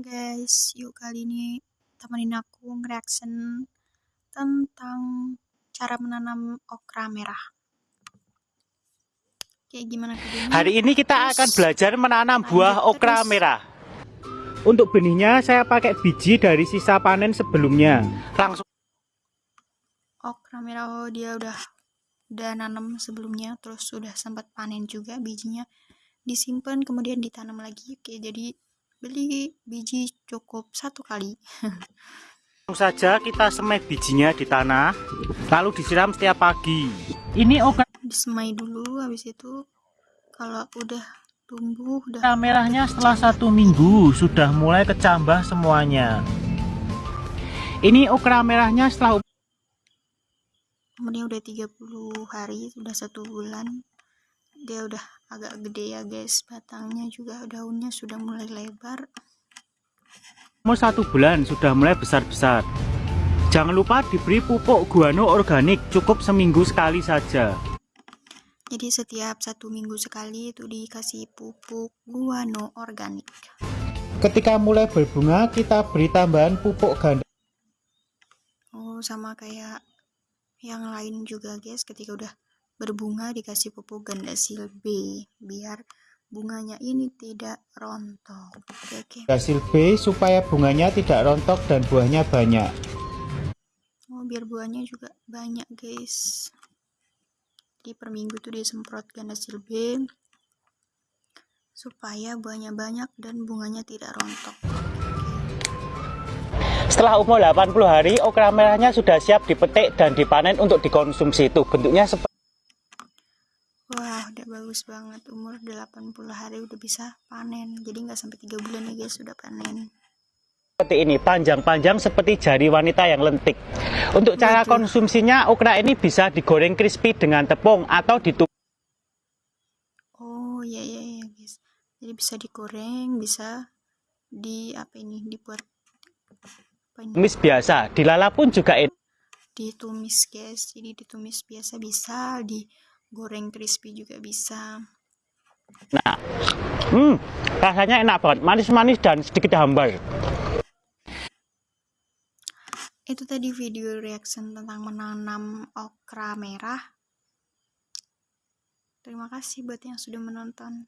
guys, yuk kali ini temenin aku nge-reaction tentang cara menanam okra merah. Kayak gimana videonya? Hari ini kita terus, akan belajar menanam buah okra terus. merah. Untuk benihnya saya pakai biji dari sisa panen sebelumnya. Langsung okra merah oh dia udah udah nanam sebelumnya terus sudah sempat panen juga bijinya disimpan kemudian ditanam lagi. Oke, jadi beli biji cukup satu kali. Langsung saja kita semai bijinya di tanah lalu disiram setiap pagi. Ini oke disemai dulu habis itu kalau udah tumbuh udah nah, merahnya setelah satu minggu sudah mulai kecambah semuanya. Ini okra merahnya setelah kemudian udah 30 hari sudah satu bulan. Dia udah agak gede ya guys. Batangnya juga daunnya sudah mulai lebar. Umur satu bulan sudah mulai besar-besar. Jangan lupa diberi pupuk guano organik cukup seminggu sekali saja. Jadi setiap satu minggu sekali itu dikasih pupuk guano organik. Ketika mulai berbunga kita beri tambahan pupuk ganda. Oh sama kayak yang lain juga guys ketika udah berbunga dikasih pupuk gandasil B biar bunganya ini tidak rontok oke, oke. gandasil B supaya bunganya tidak rontok dan buahnya banyak oh biar buahnya juga banyak guys di per minggu tuh disemprot gandasil B supaya buahnya banyak dan bunganya tidak rontok setelah umur 80 hari, okra merahnya sudah siap dipetik dan dipanen untuk dikonsumsi. Itu bentuknya seperti udah bagus banget. Umur 80 hari udah bisa panen. Jadi nggak sampai tiga bulan ya guys sudah panen. Seperti ini panjang-panjang seperti jari wanita yang lentik. Untuk cara konsumsinya okra ini bisa digoreng crispy dengan tepung atau ditumis oh ya ya ya guys. Jadi bisa digoreng bisa di apa ini dibuat apa ini? tumis biasa dilala pun juga ini ditumis guys. Jadi ditumis biasa bisa di goreng crispy juga bisa. Nah. Hmm rasanya enak banget. Manis-manis dan sedikit hambar itu tadi video reaction tentang menanam okra merah. Terima kasih buat yang sudah menonton